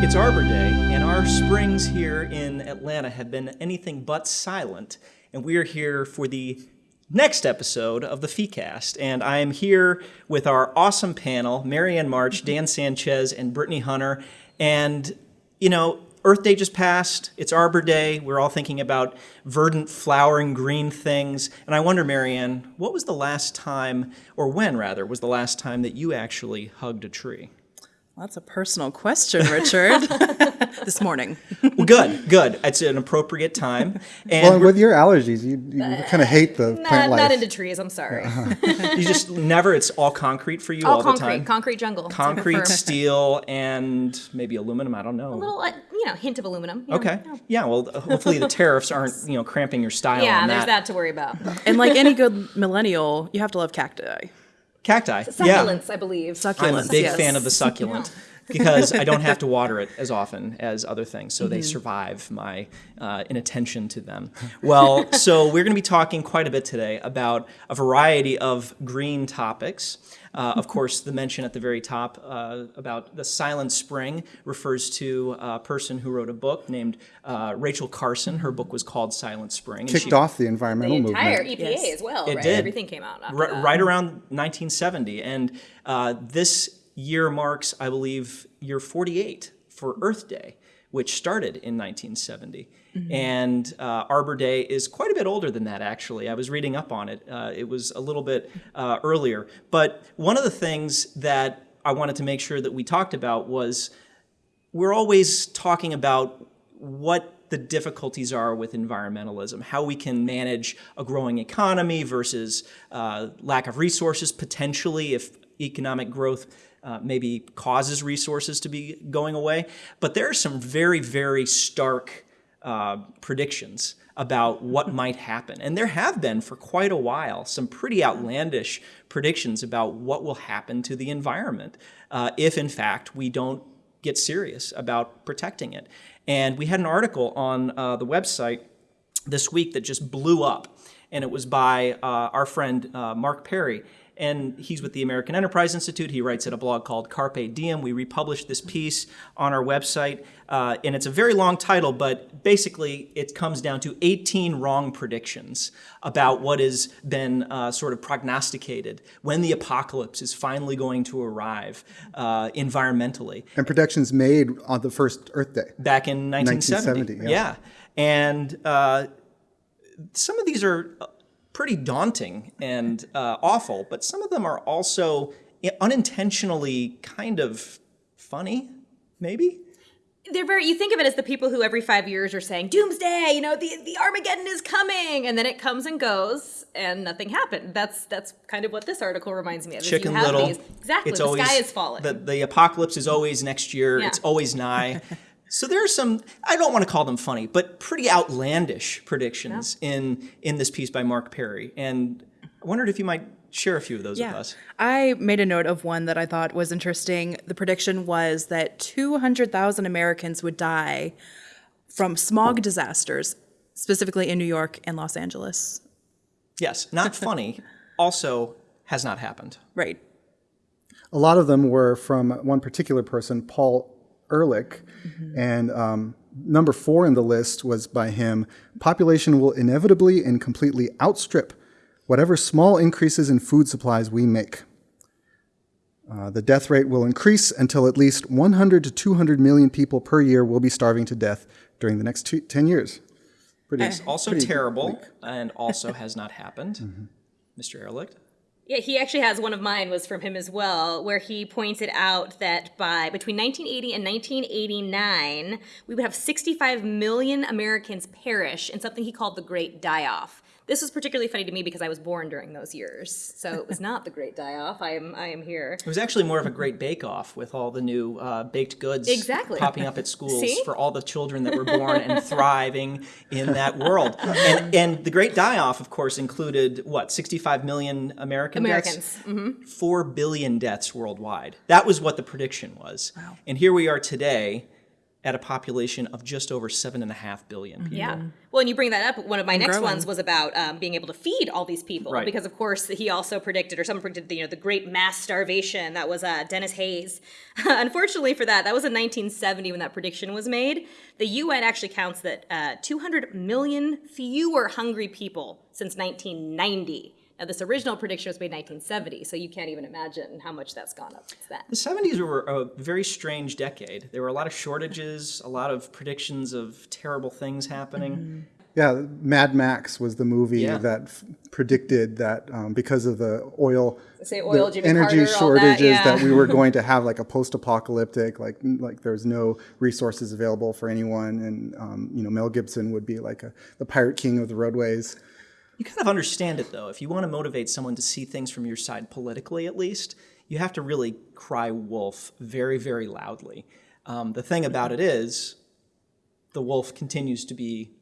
It's Arbor Day, and our springs here in Atlanta have been anything but silent. And we are here for the next episode of the FeeCast. And I am here with our awesome panel Marianne March, Dan Sanchez, and Brittany Hunter. And, you know, Earth Day just passed. It's Arbor Day. We're all thinking about verdant, flowering, green things. And I wonder, Marianne, what was the last time, or when rather, was the last time that you actually hugged a tree? Well, that's a personal question, Richard. this morning. well, good, good. It's an appropriate time. And well, with your allergies, you, you uh, kind of hate the not, plant life. Not into trees. I'm sorry. you just never. It's all concrete for you all, all concrete, the time. Concrete jungle. Concrete, steel, and maybe aluminum. I don't know. A little, uh, you know, hint of aluminum. okay. Know. Yeah. Well, hopefully the tariffs aren't you know cramping your style. Yeah, there's that. that to worry about. and like any good millennial, you have to love cacti. Cacti. Succulents, yeah. I believe. Succulents. I'm a big yes. fan of the succulent. Yeah because I don't have to water it as often as other things, so mm-hmm. they survive my uh, inattention to them. Well, so we're going to be talking quite a bit today about a variety of green topics. Uh, of course, the mention at the very top uh, about the silent spring refers to a person who wrote a book named uh, Rachel Carson. Her book was called Silent Spring. Kicked she, off the environmental the entire movement. EPA yes. as well. It right? did. Everything came out R- right around 1970, and uh, this year marks, I believe, year 48 for Earth Day, which started in 1970. Mm-hmm. And uh, Arbor Day is quite a bit older than that, actually. I was reading up on it. Uh, it was a little bit uh, earlier. But one of the things that I wanted to make sure that we talked about was we're always talking about what the difficulties are with environmentalism, how we can manage a growing economy versus uh, lack of resources potentially if economic growth uh, maybe causes resources to be going away. But there are some very, very stark uh, predictions about what might happen. And there have been for quite a while some pretty outlandish predictions about what will happen to the environment uh, if, in fact, we don't get serious about protecting it. And we had an article on uh, the website this week that just blew up. And it was by uh, our friend uh, Mark Perry and he's with the American Enterprise Institute. He writes at a blog called Carpe Diem. We republished this piece on our website, uh, and it's a very long title, but basically it comes down to 18 wrong predictions about what has been uh, sort of prognosticated when the apocalypse is finally going to arrive uh, environmentally. And predictions made on the first Earth Day. Back in 1970. 1970 yeah. yeah. And uh, some of these are pretty daunting and uh, awful, but some of them are also unintentionally kind of funny, maybe? They're very you think of it as the people who every five years are saying doomsday you know the, the armageddon is coming and then it comes and goes and nothing happened. That's that's kind of what this article reminds me of chicken little. these, exactly it's the always, sky is falling. the, the apocalypse is always next year. Yeah. it's always nigh So there are some I don't want to call them funny, but pretty outlandish predictions yeah. in in this piece by Mark Perry. And I wondered if you might share a few of those yeah. with us. I made a note of one that I thought was interesting. The prediction was that 200,000 Americans would die from smog disasters, specifically in New York and Los Angeles. Yes, not funny. also has not happened. Right. A lot of them were from one particular person, Paul Ehrlich. Mm-hmm. And um, number four in the list was by him population will inevitably and completely outstrip whatever small increases in food supplies we make. Uh, the death rate will increase until at least 100 to 200 million people per year will be starving to death during the next two, 10 years. Pretty, it's also pretty terrible bleak. and also has not happened. Mm-hmm. Mr. Ehrlich? Yeah, he actually has one of mine was from him as well, where he pointed out that by between 1980 and 1989, we would have 65 million Americans perish in something he called the Great Die Off. This was particularly funny to me because I was born during those years, so it was not the Great Die Off. I am I am here. It was actually more of a Great Bake Off with all the new uh, baked goods exactly. popping up at schools See? for all the children that were born and thriving in that world. And, and the Great Die Off, of course, included what 65 million American Americans. deaths, mm-hmm. four billion deaths worldwide. That was what the prediction was. Wow. And here we are today at a population of just over seven and a half billion people. Yeah. Well, and you bring that up. One of my next growing. ones was about um, being able to feed all these people, Right. because of course he also predicted, or someone predicted, the, you know, the great mass starvation. That was uh, Denis Hayes. Unfortunately for that, that was in 1970 when that prediction was made. The UN actually counts that uh, 200 million fewer hungry people since 1990. Now, this original prediction was made in 1970, so you can't even imagine how much that's gone up since then. The 70s were a very strange decade. There were a lot of shortages, a lot of predictions of terrible things happening. Yeah, Mad Max was the movie Yeah. that f- predicted that um, because of the oil, Say oil, the Jimmy energy Carter, all that, shortages, yeah. we were going to have like a post-apocalyptic, like like there was no resources available for anyone, and um, you know Mel Gibson would be like a, the pirate king of the roadways. You kind of understand it though. If you want to motivate someone to see things from your side politically, at least, you have to really cry wolf very, very loudly. Um, the thing about it is, the wolf continues to be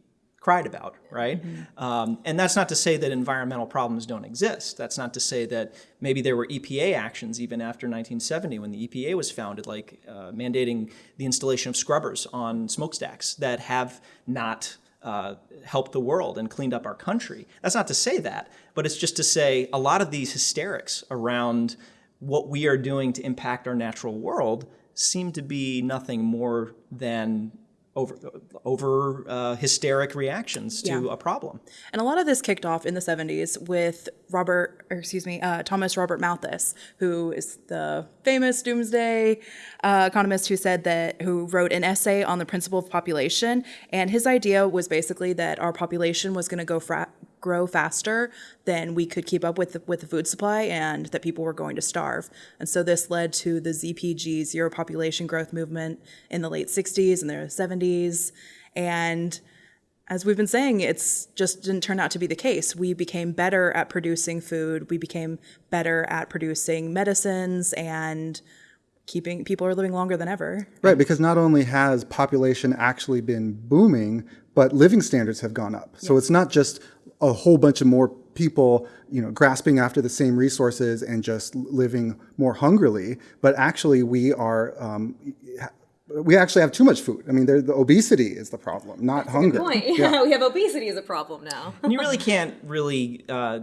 cried about, right? Um, and that's not to say that environmental problems don't exist. That's not to say that maybe there were EPA actions even after 1970 when the EPA was founded, like uh, mandating the installation of scrubbers on smokestacks that have not uh, helped the world and cleaned up our country. That's not to say that, but it's just to say a lot of these hysterics around what we are doing to impact our natural world seem to be nothing more than over over uh, hysteric reactions to Yeah. a problem. And a lot of this kicked off in the 70s with Robert, or excuse me, uh, Thomas Robert Malthus, who is the famous doomsday uh, economist who said that, who wrote an essay on the principle of population. And his idea was basically that our population was going to go fra- grow faster than we could keep up with the, with the food supply and that people were going to starve. And so this led to the ZPG, Zero Population Growth Movement, in the late 60s and the 70s. And as we've been saying, it's just didn't turn out to be the case. We became better at producing food. We became better at producing medicines and keeping people are living longer than ever. Right, because not only has population actually been booming, but living standards have gone up. So it's not just a whole bunch of more people, you know, grasping after the same resources and just living more hungrily, but actually we are um, we actually have too much food. I mean, the obesity is the problem, not hunger. Point. Yeah. we have obesity as a problem now. And you really can't really uh,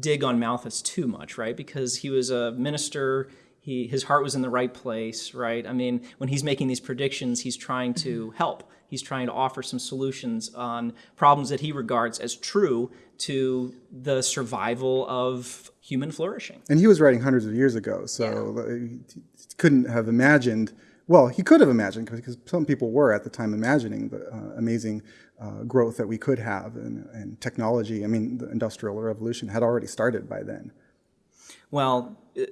dig on Malthus too much, right? Because he was a minister. He, his heart was in the right place, right? I mean, when he's making these predictions, he's trying to help. He's trying to offer some solutions on problems that he regards as true to the survival of human flourishing. And he was writing hundreds of years ago, so uh, he couldn't have imagined. Well, he could have imagined because some people were at the time imagining the uh, amazing uh, growth that we could have and, and technology. I mean, the industrial revolution had already started by then. Well, uh,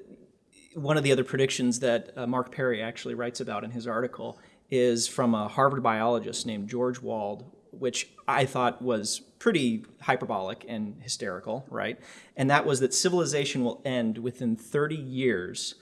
one of the other predictions that uh, Mark Perry actually writes about in his article is from a Harvard biologist named George Wald, which I thought was pretty hyperbolic and hysterical, right? And that was that civilization will end within 30 years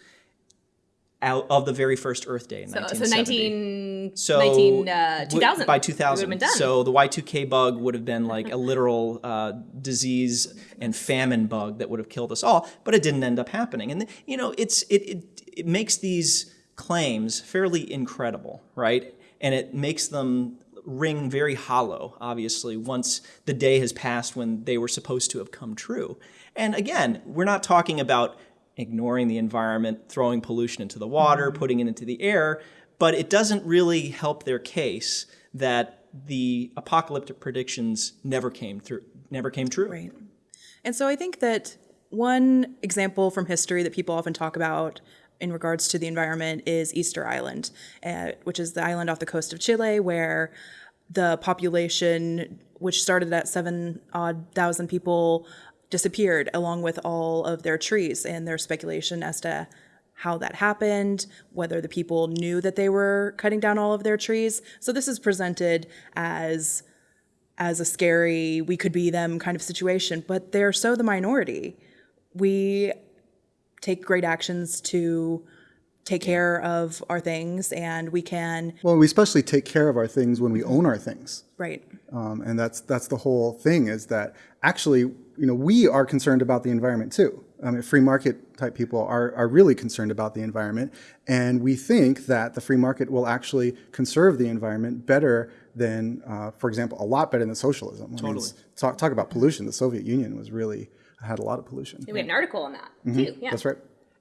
out of the very first Earth Day in So, so 19, So 19 uh, w- 2000. by we would've 2000. been done. So the Y2K bug would have been like a literal uh, disease and famine bug that would have killed us all, but it didn't end up happening. And you know, it's it it, it makes these claims fairly incredible, right? And it makes them ring very hollow, obviously, once the day has passed when they were supposed to have come true. And again, we're not talking about ignoring the environment, throwing pollution into the water, mm-hmm. putting it into the air, but it doesn't really help their case that the apocalyptic predictions never came through, never came true. Right. And so I think that one example from history that people often talk about in regards to the environment is Easter Island, uh, which is the island off the coast of Chile where the population, which started at seven odd thousand people, disappeared along with all of their trees. And there's speculation as to how that happened, whether the people knew that they were cutting down all of their trees. So this is presented as as a scary we could be them kind of situation, but they're so the minority. We take great actions to take care of our things and we can Well, we especially take care of our things when we own our things. right Um, and that's that's the whole thing is that actually you know we are concerned about the environment too I mean, free market type people are, are really concerned about the environment. And we think that the free market will actually conserve the environment better than, uh, for example, a lot better than socialism. I mean, Totally. talk, talk about pollution. The Soviet Union was really, had a lot of pollution. We had an article on that too. Yeah. That's right.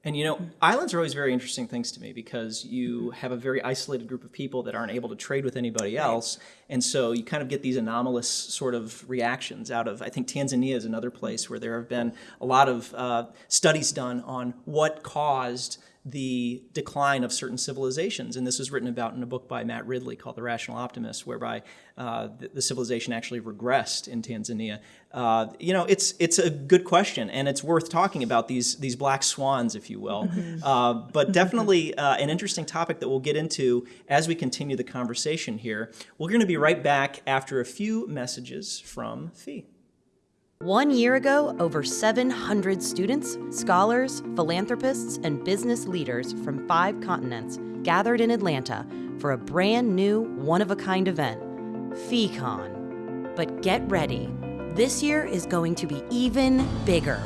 And you know, islands are always very interesting things to me because you have a very isolated group of people that aren't able to trade with anybody else. And so you kind of get these anomalous sort of reactions out of, I think Tanzania is another place where there have been a lot of uh, studies done on what caused the decline of certain civilizations. And this was written about in a book by Matt Ridley called The Rational Optimist, whereby uh, the, the civilization actually regressed in Tanzania. Uh, you know, it's it's a good question, and it's worth talking about these these black swans, if you will. Uh, but definitely uh, an interesting topic that we'll get into as we continue the conversation here. We're going to be right back after a few messages from Fee. One year ago, over 700 students, scholars, philanthropists, and business leaders from five continents gathered in Atlanta for a brand new, one of a kind event, FeeCon. But get ready, this year is going to be even bigger.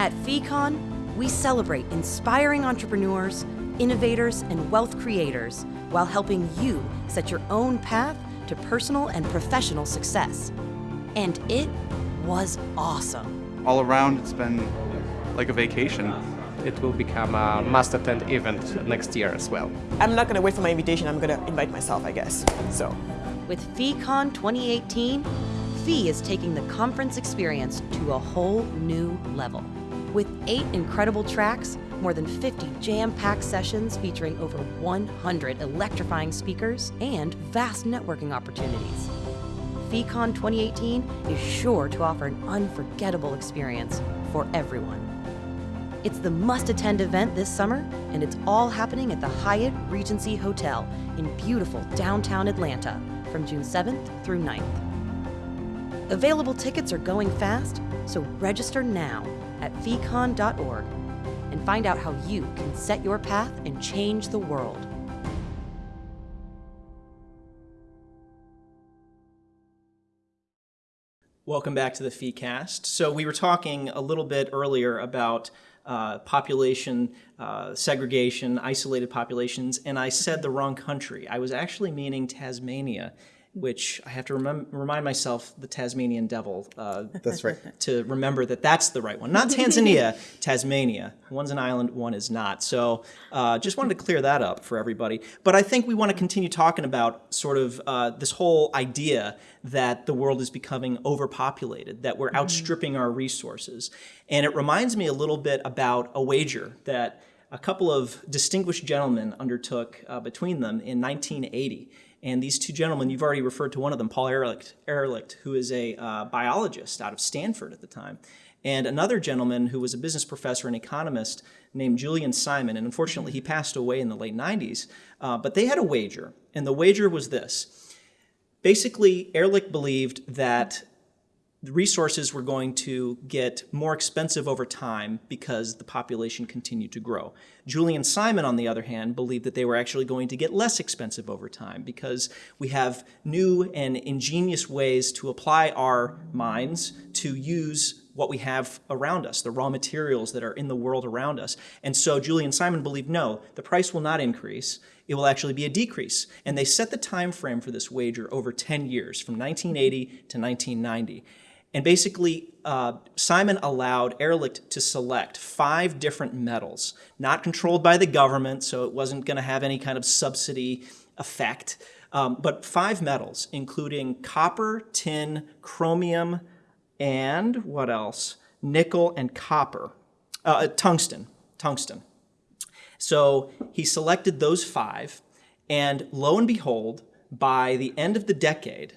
At FeeCon, we celebrate inspiring entrepreneurs, innovators, and wealth creators while helping you set your own path to personal and professional success. And it was awesome. all around it's been like a vacation. It will become a must attend event next year as well. I'm not gonna wait for my invitation. I'm gonna invite myself, I guess. So, With FeeCon 2018, Fee is taking the conference experience to a whole new level. With eight incredible tracks, more than 50 jam packed sessions featuring over 100 electrifying speakers, and vast networking opportunities. FeeCon 2018 is sure to offer an unforgettable experience for everyone. It's the must attend event this summer, and it's all happening at the Hyatt Regency Hotel in beautiful downtown Atlanta from June 7th through 9th. Available tickets are going fast, so register now at feecon.org and find out how you can set your path and change the world. Welcome back to the FeeCast. So we were talking a little bit earlier about uh, population uh, segregation, isolated populations, and I said the wrong country. I was actually meaning Tasmania, which I have to remem- remind myself the Tasmanian devil uh, That's right. to remember that that's the right one. Not Tanzania, Tasmania. One's an island, one is not. So uh, just wanted to clear that up for everybody. But I think we want to continue talking about sort of uh, this whole idea that the world is becoming overpopulated, that we're outstripping our resources. And it reminds me a little bit about a wager that a couple of distinguished gentlemen undertook uh, between them in 1980. And these two gentlemen, you've already referred to one of them, Paul Ehrlich, Ehrlich who is a uh, biologist out of Stanford at the time, and another gentleman who was a business professor and economist named Julian Simon. And unfortunately, he passed away in the late 90s. Uh, but they had a wager, and the wager was this. Basically, Ehrlich believed that the resources were going to get more expensive over time because the population continued to grow. Julian Simon, on the other hand, believed that they were actually going to get less expensive over time because we have new and ingenious ways to apply our minds to use what we have around us, the raw materials that are in the world around us. And so Julian Simon believed no, the price will not increase. It will actually be a decrease. And they set the time frame for this wager over 10 years, from 1980 to 1990. And basically, uh, Simon allowed Ehrlich to select five different metals, not controlled by the government, so it wasn't going to have any kind of subsidy effect, um, but five metals, including copper, tin, chromium, and what else? Nickel and copper, uh, tungsten, tungsten. So he selected those five, and lo and behold, by the end of the decade,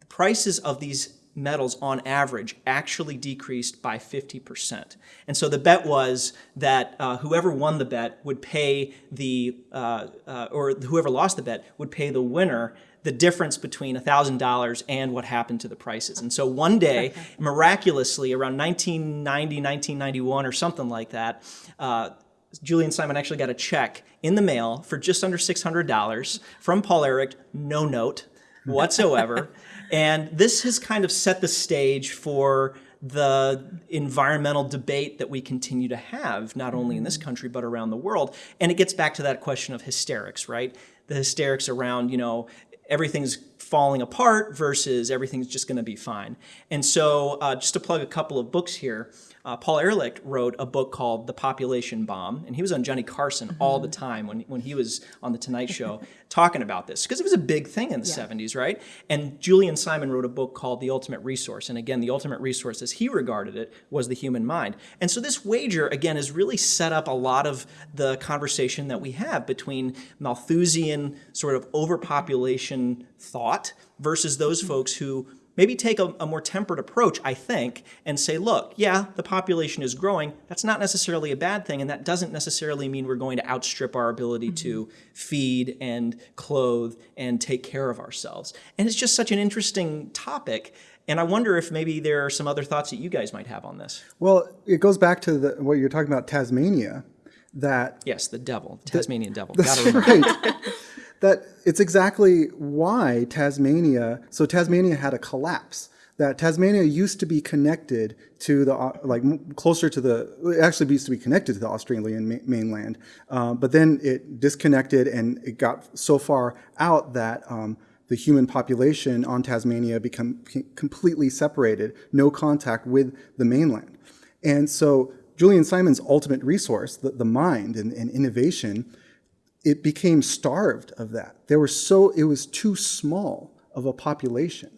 the prices of these metals on average actually decreased by 50%. And so the bet was that uh, whoever won the bet would pay the, uh, uh, or whoever lost the bet would pay the winner the difference between $1,000 and what happened to the prices. And so one day, miraculously, around 1990, 1991, or something like that, uh, Julian Simon actually got a check in the mail for just under $600 from Paul Ehrlich, no note whatsoever. and this has kind of set the stage for the environmental debate that we continue to have, not only in this mm-hmm. country, but around the world. And it gets back to that question of hysterics, right? The hysterics around, you know, everything's falling apart versus everything's just going to be fine. And so, uh, just to plug a couple of books here, uh, Paul Ehrlich wrote a book called The Population Bomb, and he was on Johnny Carson all the time when, when he was on The Tonight Show talking about this, because it was a big thing in the 70s, right? And Julian Simon wrote a book called The Ultimate Resource, and again, the ultimate resource, as he regarded it, was the human mind. And so this wager, again, has really set up a lot of the conversation that we have between Malthusian sort of overpopulation thought versus those mm-hmm. folks who maybe take a, a, more tempered approach, I think, and say, look, yeah, the population is growing. That's not necessarily a bad thing, and that doesn't necessarily mean we're going to outstrip our ability to mm-hmm. feed and clothe and take care of ourselves. And it's just such an interesting topic. And I wonder if maybe there are some other thoughts that you guys might have on this. Well, it goes back to the, what you're talking about, Tasmania, that Yes, the devil, Tasmanian devil. That's right. That it's exactly why Tasmania. So Tasmania had a collapse. That Tasmania used to be connected to the uh, like closer to the. Actually used to be connected to the Australian mainland, uh, but then it disconnected and it got so far out that. Um, the human population on Tasmania become completely separated, no contact with the mainland. And so Julian Simon's ultimate resource, the, the mind and, and innovation, it became starved of that. There was so it was too small of a population.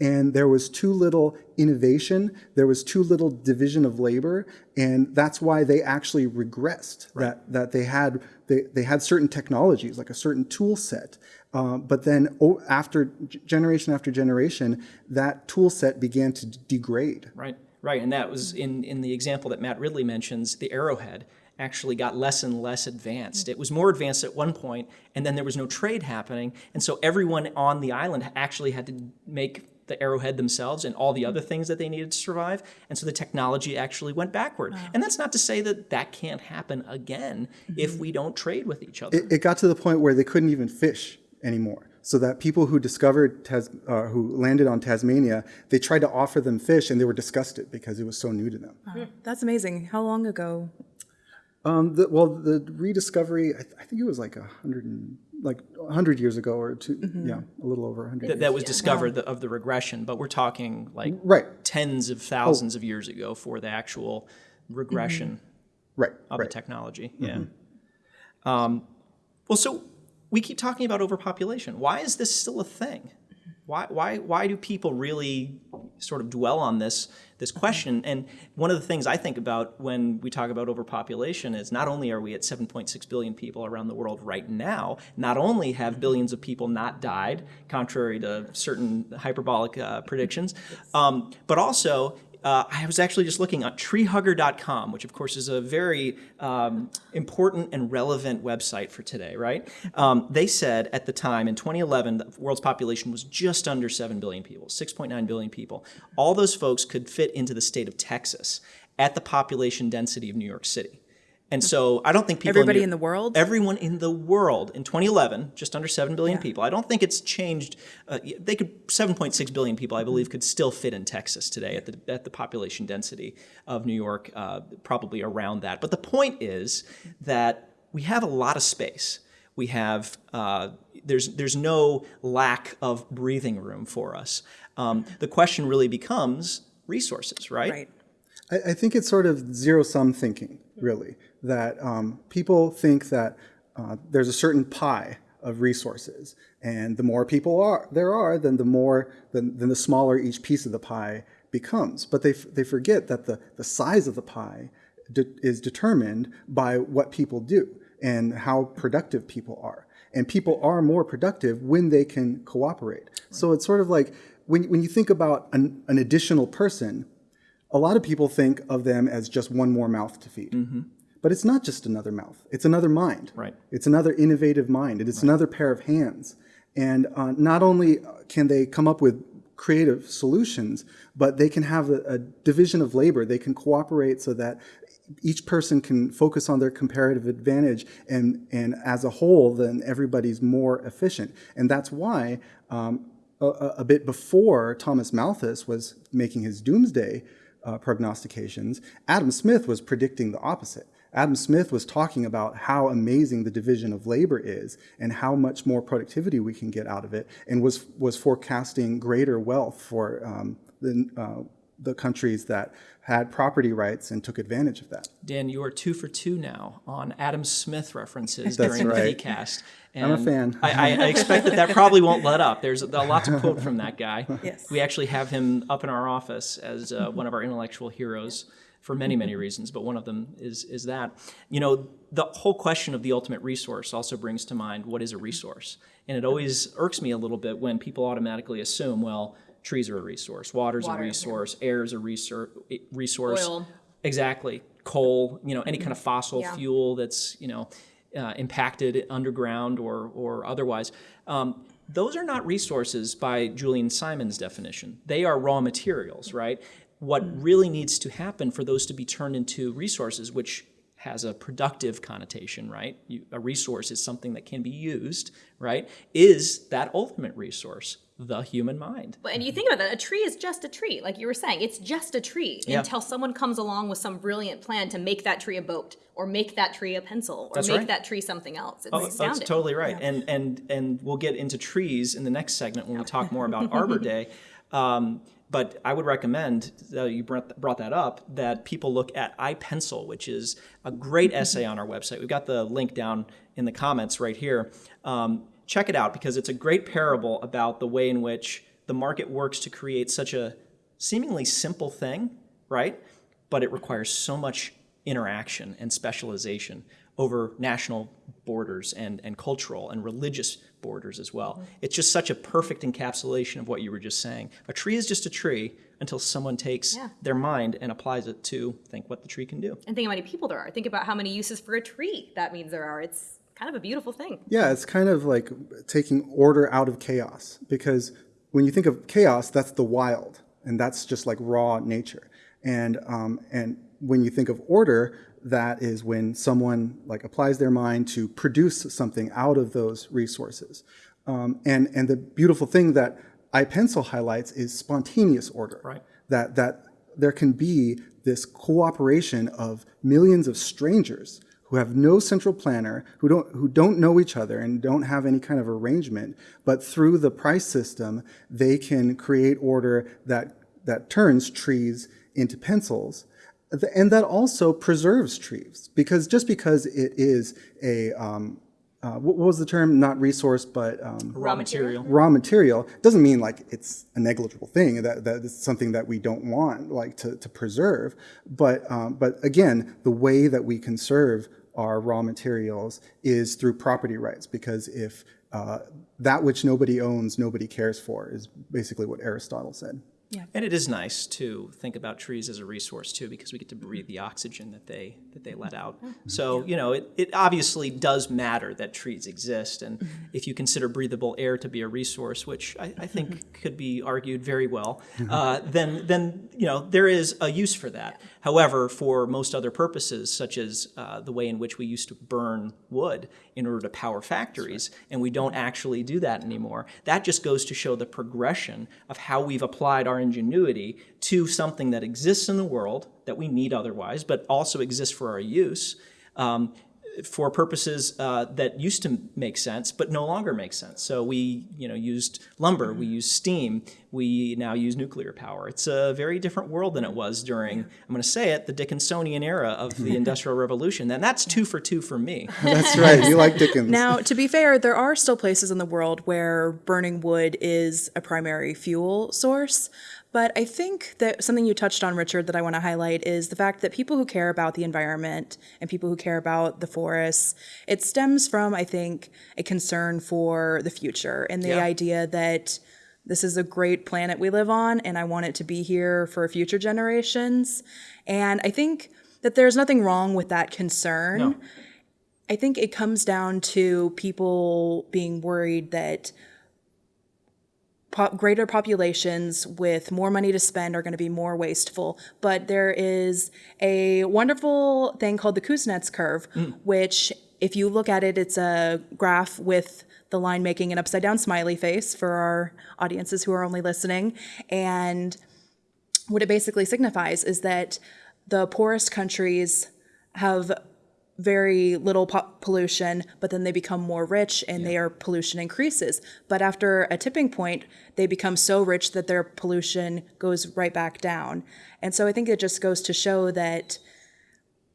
And there was too little innovation, there was too little division of labor, and that's why they actually regressed. That that they had they, they had certain technologies, like a certain tool set, uh, but then oh, after generation after generation, that tool set began to degrade. Right, right, and that was in in the example that Matt Ridley mentions, the arrowhead actually got less and less advanced. It was more advanced at one point, and then there was no trade happening, and so everyone on the island actually had to make the arrowhead themselves and all the other things that they needed to survive. And so the technology actually went backward. And that's not to say that that can't happen again if we don't trade with each other. It, it got to the point where they couldn't even fish anymore. So that people who discovered, Tas- uh, who landed on Tasmania, they tried to offer them fish and they were disgusted because it was so new to them. That's amazing. How long ago? Um, the, well, the rediscovery, I, th- I think it was like a hundred and like a hundred years ago or 2 yeah, a little over a hundred. that, that was discovered the, of the regression, but we're talking like Right. tens of thousands of years ago for the actual regression right, of right. the technology. Yeah. Um, well, so we keep talking about overpopulation. Why is this still a thing? Why, why, why do people really sort of dwell on this, this question? And one of the things I think about when we talk about overpopulation is not only are we at 7.6 billion people around the world right now, not only have billions of people not died, contrary to certain hyperbolic uh, predictions, um, but also uh, I was actually just looking at treehugger.com, which of course is a very um, important and relevant website for today, right? Um, they said at the time in 2011, the world's population was just under 7 billion people, 6.9 billion people. All those folks could fit into the state of Texas at the population density of New York City. And so I don't think people Everybody New- in the world? everyone in the world in 2011, just under 7 billion people. I don't think it's changed. Uh, they could 7.6 billion people, I believe, could still fit in Texas today at the at the population density of New York, uh, probably around that. But the point is that we have a lot of space. We have uh, there's there's no lack of breathing room for us. Um, the question really becomes resources, right? Right. I, I think it's sort of zero sum thinking, really, that um, people think that uh, there's a certain pie of resources, and the more people are there are, then the more then, then the smaller each piece of the pie becomes. But they f- they forget that the the size of the pie de- is determined by what people do and how productive people are. And people are more productive when they can cooperate. So it's sort of like when, when you think about an, an additional person, a lot of people think of them as just one more mouth to feed. But it's not just another mouth, it's another mind. Right. It's another innovative mind, and it's another pair of hands. And uh, not only can they come up with creative solutions, but they can have a, a division of labor. They can cooperate so that each person can focus on their comparative advantage, and, and as a whole, then everybody's more efficient. And that's why um, a, a- a bit before Thomas Malthus was making his doomsday uh, prognostications. Adam Smith was predicting the opposite. Adam Smith was talking about how amazing the division of labor is and how much more productivity we can get out of it, and was was forecasting greater wealth for um, the uh, the countries that had property rights and took advantage of that. Dan, you are two for two now on Adam Smith references during right. PDcast. I'm a fan. I, I, expect that that probably won't let up. There's a, a lot to quote from that guy. Yes. We actually have him up in our office as uh, one of our intellectual heroes for many, many reasons, but one of them is, is that. You know, the whole question of the ultimate resource also brings to mind what is a resource? And it always irks me a little bit when people automatically assume, well, trees are a resource, water's Water, a yeah. resource, air is a resource, resource. Oil. Exactly. Coal, you know, any kind of fossil Yeah. fuel that's, you know, uh, impacted underground or, or otherwise. Um, those are not resources by Julian Simon's definition. They are raw materials, right? What really needs to happen for those to be turned into resources, which has a productive connotation, right? You, a resource is something that can be used, right? Is that ultimate resource, the human mind. And you think about that, a tree is just a tree, like you were saying. It's just a tree Yeah. until someone comes along with some brilliant plan to make that tree a boat, or make that tree a pencil, or That's make right. that tree something else. It's Oh, that's totally right. And and and we'll get into trees in the next segment when we talk more about Arbor Day. Um, but I would recommend that you brought, brought that up that people look at I, Pencil, which is a great essay on our website. We've got the link down in the comments right here. Um, check it out because it's a great parable about the way in which the market works to create such a seemingly simple thing, right? But it requires so much interaction and specialization over national borders and, and cultural and religious borders as well. Mm-hmm. It's just such a perfect encapsulation of what you were just saying. A tree is just a tree until someone takes Yeah. their mind and applies it to think what the tree can do. And think how many people there are. Think about how many uses for a tree that means there are. It's kind of a beautiful thing. Yeah, it's kind of like taking order out of chaos because when you think of chaos, that's the wild, and that's just like raw nature. And um, and when you think of order, that is when someone like applies their mind to produce something out of those resources. Um, and and the beautiful thing that I, Pencil highlights is spontaneous order. Right. That that there can be this cooperation of millions of strangers who have no central planner, who don't who don't know each other and don't have any kind of arrangement, but through the price system, they can create order that that turns trees into pencils. And that also preserves trees because just because it is a um, uh, what what was the term? Not resource, but um, Raw material. raw material doesn't mean like it's a negligible thing that that is something that we don't want like to, to preserve but um, but again the way that we conserve our raw materials is through property rights because if uh, that which nobody owns nobody cares for is basically what aristotle said Yeah. And it is nice to think about trees as a resource too, because we get to breathe the oxygen that they that they let out. So you know, it, it obviously does matter that trees exist, and if you consider breathable air to be a resource, which I, I think could be argued very well, uh, then then you know there is a use for that. However, for most other purposes, such as uh, the way in which we used to burn wood in order to power factories, and we don't actually do that anymore, that just goes to show the progression of how we've applied our ingenuity to something that exists in the world that we need otherwise, but also exist for our use. Um, for purposes uh, that used to make sense but no longer make sense. So we, you know, used lumber, we used steam, we now use nuclear power. It's a very different world than it was during, I'm going to say it, the Dickinsonian era of the Industrial Revolution. And that's two for two for me. that's right you like dickens Now, to be fair, there are still places in the world where burning wood is a primary fuel source. But I think that something you touched on, Richard, that I want to highlight is the fact that people who care about the environment and people who care about the forests, it stems from, I think, a concern for the future and the Yeah. idea that this is a great planet we live on and I want it to be here for future generations. And I think that there's nothing wrong with that concern. No. I think it comes down to people being worried that po- greater populations with more money to spend are going to be more wasteful. But there is a wonderful thing called the Kuznets curve, hmm. which, if you look at it, it's a graph with the line making an upside down smiley face for our audiences who are only listening. And what it basically signifies is that the poorest countries have very little po- pollution, but then they become more rich and their pollution increases. But after a tipping point, they become so rich that their pollution goes right back down. And so I think it just goes to show that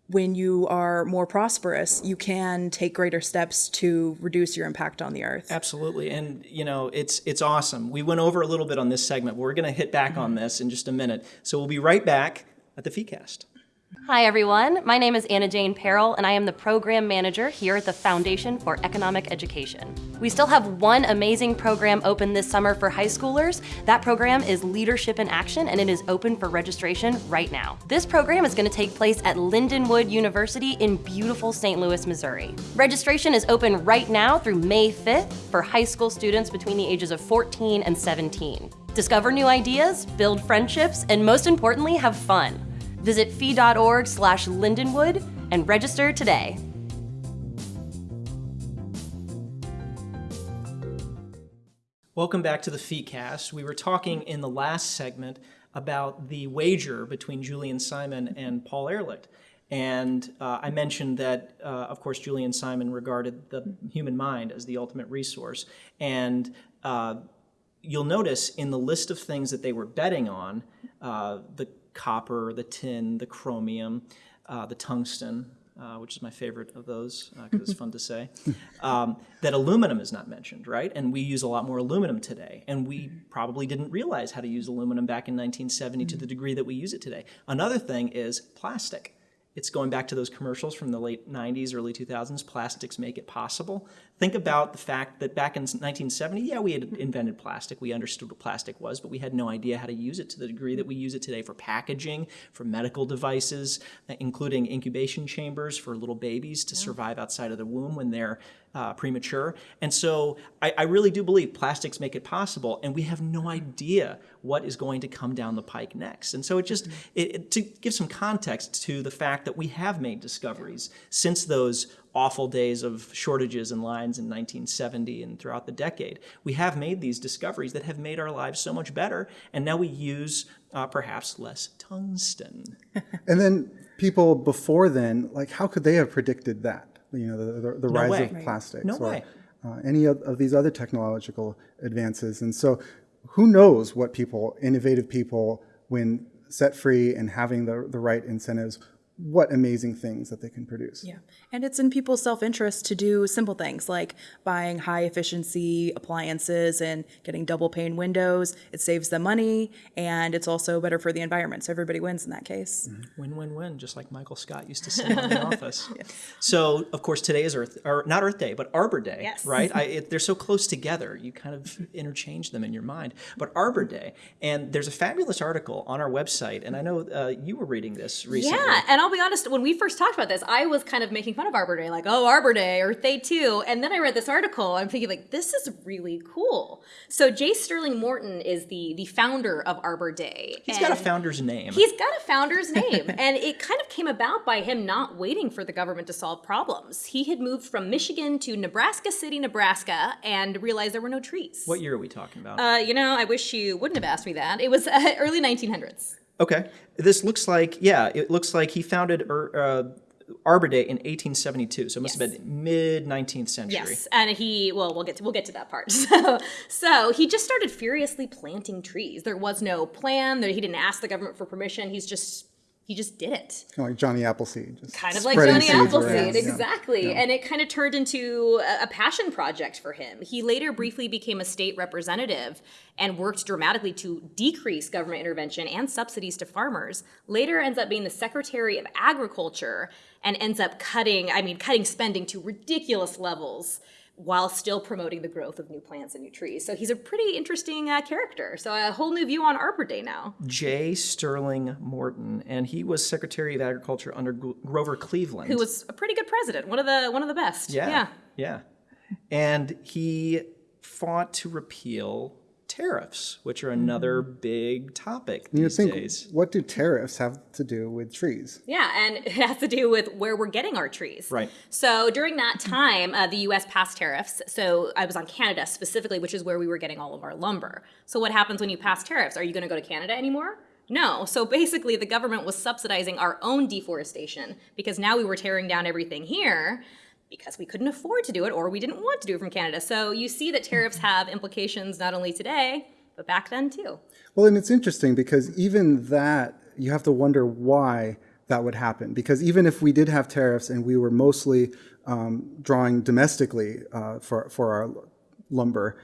when you are more prosperous, you can take greater steps to reduce your impact on the earth. Absolutely, and you know it's it's awesome. We went over a little bit on this segment. But we're going to hit back on mm-hmm. this in just a minute. So we'll be right back at the FeeCast. Hi, everyone. My name is Anna Jane Perrell, and I am the program manager here at the Foundation for Economic Education. We still have one amazing program open this summer for high schoolers. That program is Leadership in Action, and it is open for registration right now. This program is going to take place at Lindenwood University in beautiful St. Louis, Missouri. Registration is open right now through May 5th for high school students between the ages of 14 and 17. Discover new ideas, build friendships, and most importantly, have fun. Visit fee.org slash Lindenwood and register today. Welcome back to the FeeCast. We were talking in the last segment about the wager between Julian Simon and Paul Ehrlich. And uh, I mentioned that, uh, of course, Julian Simon regarded the human mind as the ultimate resource. And uh, you'll notice in the list of things that they were betting on, uh, the copper, the tin, the chromium, uh, the tungsten, uh, which is my favorite of those because it's fun to say, um, that aluminum is not mentioned, right? And we use a lot more aluminum today. And we probably didn't realize how to use aluminum back in 1970 to the degree that we use it today. Another thing is plastic. It's going back to those commercials from the late 90s, early 2000s. Plastics make it possible. Think about the fact that back in 1970, yeah, we had invented plastic. We understood what plastic was, but we had no idea how to use it to the degree that we use it today for packaging, for medical devices, including incubation chambers for little babies to survive outside of the womb when they're uh, premature. And so I, I really do believe plastics make it possible, and we have no idea what is going to come down the pike next. And so it just, it, it- to give some context to the fact that we have made discoveries since those awful days of shortages and lines in 1970 and throughout the decade. We have made these discoveries that have made our lives so much better, and now we use uh, perhaps less tungsten. And then people before then, like how could they have predicted that? You know, the, the, the rise way. of plastics No or way. Uh, any of, of these other technological advances. And so who knows what people, innovative people, when set free and having the, the right incentives, what amazing things that they can produce. Yeah. And it's in people's self interest to do simple things like buying high efficiency appliances and getting double pane windows. It saves them money and it's also better for the environment. So everybody wins in that case. Win, win, win, just like Michael Scott used to say in the office. So, of course, today is Earth, or not Earth Day, but Arbor Day, Yes. right? I, it, they're so close together, you kind of interchange them in your mind. But Arbor Day, and there's a fabulous article on our website, and I know uh, you were reading this recently. Yeah, and I'll be honest, when we first talked about this, I was kind of making fun of Arbor Day, like, oh, Arbor Day, Earth Day too. And then I read this article, and I'm thinking, like, this is really cool. So J. Sterling Morton is the the founder of Arbor Day. He's got a founder's name. He's got a founder's name, and it kind of came about by him not waiting for the government to solve problems. He had moved from Michigan to Nebraska City, Nebraska, and realized there were no trees. what year are we talking about? Uh, you know, I wish you wouldn't have asked me that. It was uh, early 1900s. Okay. This looks like, yeah, it looks like he founded Ur- uh, Arbor Day in 1872, so it must have been mid 19th century. Yes, and he well, we'll get to we'll get to that part. So, so he just started furiously planting trees. There was no plan. There, he didn't ask the government for permission. He's just he just did it. Kind of like Johnny Appleseed. Just Kind of like Johnny seeds around. Appleseed, Yeah. exactly. And it kind of turned into a, a passion project for him. He later briefly became a state representative and worked dramatically to decrease government intervention and subsidies to farmers. Later ends up being the Secretary of Agriculture and ends up cutting, I mean, cutting spending to ridiculous levels while still promoting the growth of new plants and new trees. So he's a pretty interesting uh, character. So a whole new view on Arbor Day now. J. Sterling Morton, and he was Secretary of Agriculture under Grover Cleveland. Who was a pretty good president, one of the one of the best. Yeah. yeah. Yeah. And he fought to repeal tariffs, which are another big topic You these think, days. what do tariffs have to do with trees? Yeah, and it has to do with where we're getting our trees. Right. So during that time, uh, the U.S. passed tariffs. So I was on Canada specifically, which is where we were getting all of our lumber. So what happens when you pass tariffs? Are you going to go to Canada anymore? No. So basically, the government was subsidizing our own deforestation because now we were tearing down everything here because we couldn't afford to do it or we didn't want to do it from Canada. So you see that tariffs have implications not only today, but back then too. Well, and it's interesting because even that, you have to wonder why that would happen. Because even if we did have tariffs and we were mostly um, drawing domestically uh, for, for our lumber,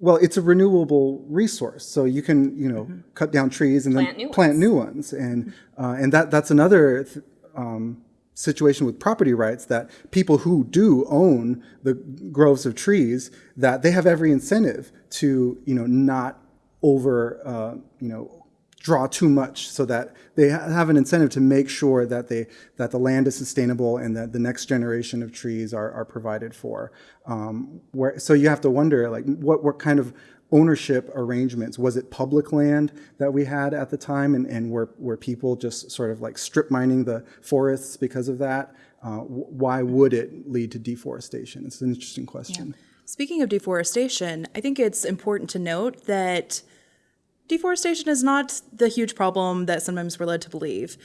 well, it's a renewable resource, so you can, you know, cut down trees and Plant then new plant ones. new ones, and uh, and that that's another th- um, situation with property rights that people who do own the groves of trees that they have every incentive to, you know, not over, uh, you know, draw too much so that they ha- have an incentive to make sure that they that the land is sustainable and that the next generation of trees are, are provided for. Um, where so you have to wonder like what what kind of ownership arrangements? Was it public land that we had at the time and, and were, were people just sort of like strip mining the forests because of that? Uh, why would it lead to deforestation? It's an interesting question. Speaking of deforestation, I think it's important to note that deforestation is not the huge problem that sometimes we're led to believe.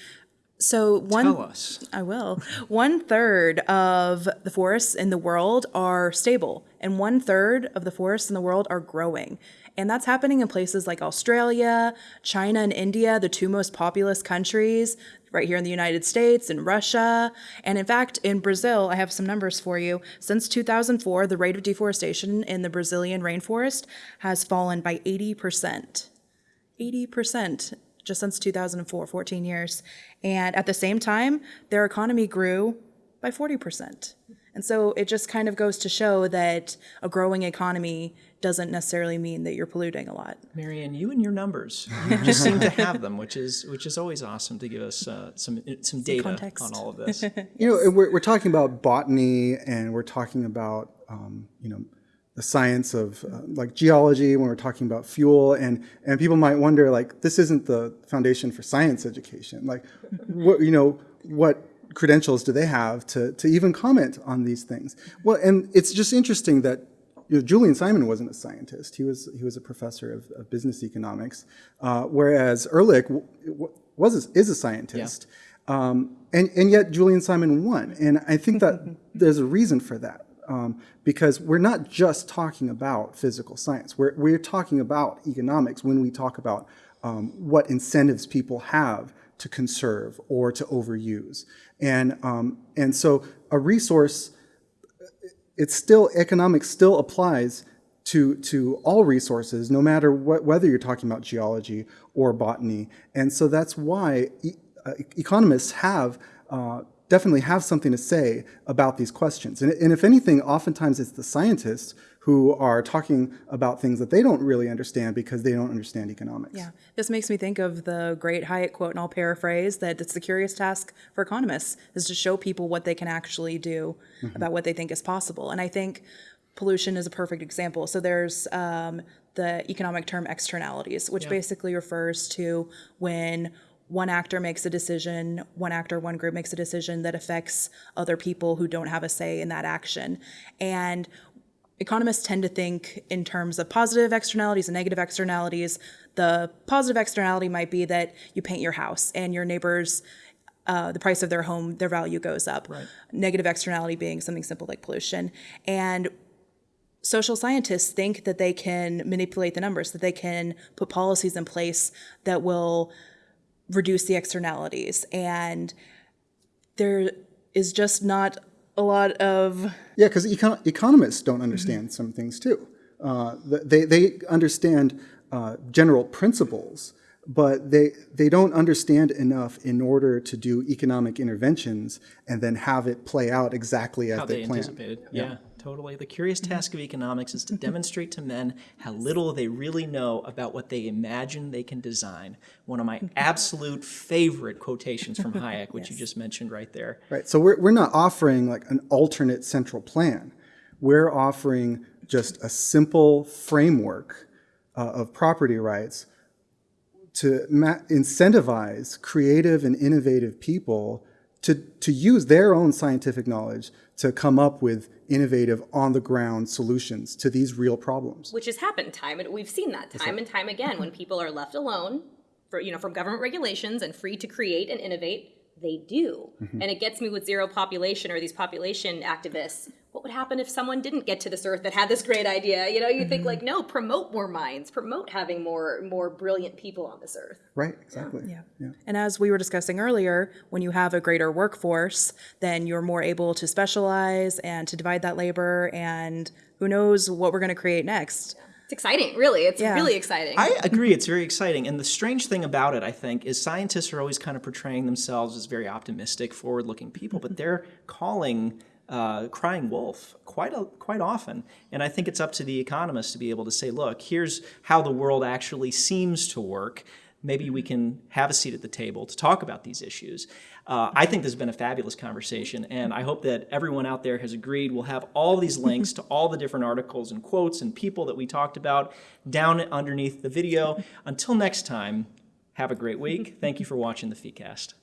So one Tell us. I will. One third of the forests in the world are stable, and one third of the forests in the world are growing. And that's happening in places like Australia, China, and India, the two most populous countries, right here in the United States and Russia. And in fact, in Brazil, I have some numbers for you. Since 2004, the rate of deforestation in the Brazilian rainforest has fallen by 80%. 80% just since 2004, 14 years. And at the same time, their economy grew by 40%. And so it just kind of goes to show that a growing economy doesn't necessarily mean that you're polluting a lot. Marianne, you and your numbers, you just seem to have them, which is which is always awesome to give us uh, some some data context. on all of this. you know we're, we're talking about botany and we're talking about um, you know the science of uh, like geology when we're talking about fuel and and people might wonder like this isn't the foundation for science education like what you know what credentials do they have to to even comment on these things well and it's just interesting that you know, Julian Simon wasn't a scientist. He was he was a professor of, of business economics, uh, whereas Ehrlich was a, is a scientist. Um, and, and yet Julian Simon won. And I think that there's a reason for that. Um, because we're not just talking about physical science. We're, we're talking about economics when we talk about um, what incentives people have to conserve or to overuse. And, um, and so a resource, it's still, economics still applies to, to all resources, no matter what, whether you're talking about geology or botany. And so that's why e- uh, economists have uh, definitely have something to say about these questions. And, and if anything, oftentimes it's the scientists who are talking about things that they don't really understand because they don't understand economics. Yeah, this makes me think of the great Hayek quote, and I'll paraphrase that it's the curious task for economists is to show people what they can actually do about what they think is possible. And I think pollution is a perfect example. So there's um, the economic term externalities, which basically refers to when one actor makes a decision, one actor, one group makes a decision that affects other people who don't have a say in that action. And economists tend to think in terms of positive externalities and negative externalities. The positive externality might be that you paint your house and your neighbors, uh, the price of their home, their value goes up. Negative externality being something simple like pollution. And social scientists think that they can manipulate the numbers, that they can put policies in place that will reduce the externalities. And there is just not a lot of Yeah, because econ- economists don't understand some things too. Uh, they, they understand uh, general principles, but they, they don't understand enough in order to do economic interventions and then have it play out exactly as How they, they planned. anticipated. Yeah. Totally. The curious mm-hmm. task of economics is to mm-hmm. demonstrate to men how little they really know about what they imagine they can design. One of my mm-hmm. absolute favorite quotations from Hayek, which you just mentioned right there. Right. So we're, we're not offering like an alternate central plan. We're offering just a simple framework uh, of property rights to ma- incentivize creative and innovative people to, to use their own scientific knowledge to come up with innovative on the ground solutions to these real problems. Which has happened time and we've seen that time and time again when people are left alone for, you know, from government regulations and free to create and innovate, they do. Mm-hmm. And it gets me with zero population or these population activists. What would happen if someone didn't get to this earth that had this great idea? You know, you think mm-hmm. like, no, promote more minds, promote having more more brilliant people on this earth. Right, exactly. Yeah. And as we were discussing earlier, when you have a greater workforce, then you're more able to specialize and to divide that labor. And who knows what we're going to create next? It's exciting, really. It's Yeah. really exciting. I agree. It's very exciting. And the strange thing about it, I think, is scientists are always kind of portraying themselves as very optimistic, forward looking people, but they're calling. Uh, crying wolf quite a, quite often, and I think it's up to the economists to be able to say, "Look, here's how the world actually seems to work. Maybe we can have a seat at the table to talk about these issues." Uh, I think this has been a fabulous conversation, and I hope that everyone out there has agreed. We'll have all these links to all the different articles and quotes and people that we talked about down underneath the video. Until next time, have a great week. Thank you for watching the FEEcast.